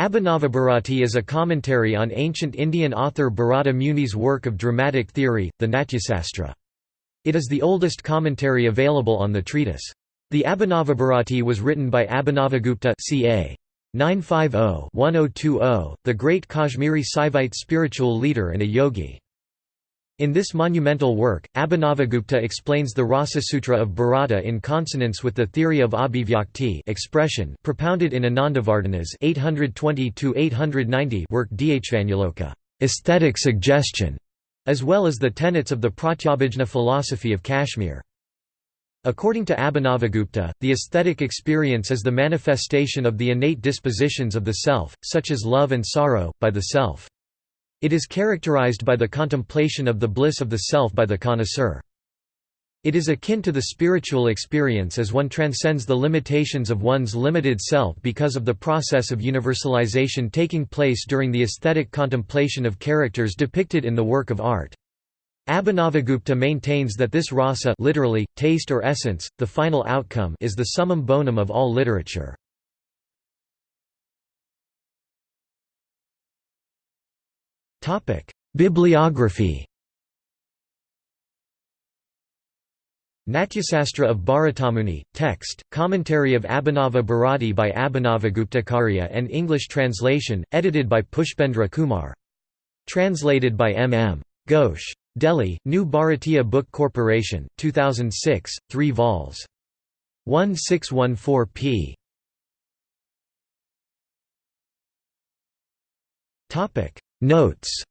Abhinavabharati is a commentary on ancient Indian author Bharata Muni's work of dramatic theory, the Natyasastra. It is the oldest commentary available on the treatise. The Abhinavabharati was written by Abhinavagupta ca. 950-1020, the great Kashmiri Saivite spiritual leader and a yogi. In this monumental work, Abhinavagupta explains the Rasa Sutra of Bharata in consonance with the theory of abhivyakti expression propounded in Anandavardhana's 820–890 work Dhvanyaloka aesthetic suggestion", as well as the tenets of the Pratyabhijna philosophy of Kashmir. According to Abhinavagupta, the aesthetic experience is the manifestation of the innate dispositions of the self, such as love and sorrow, by the self. It is characterized by the contemplation of the bliss of the self by the connoisseur. It is akin to the spiritual experience as one transcends the limitations of one's limited self because of the process of universalization taking place during the aesthetic contemplation of characters depicted in the work of art. Abhinavagupta maintains that this rasa literally, taste or essence, the final outcome is the summum bonum of all literature. Bibliography Natyasastra of Bharatamuni, text, commentary of Abhinava Bharati by Abhinavaguptakarya and English translation, edited by Pushpendra Kumar. Translated by M. M. Ghosh. Delhi, New Bharatiya Book Corporation, 2006, 3 vols. 1614 p. Notes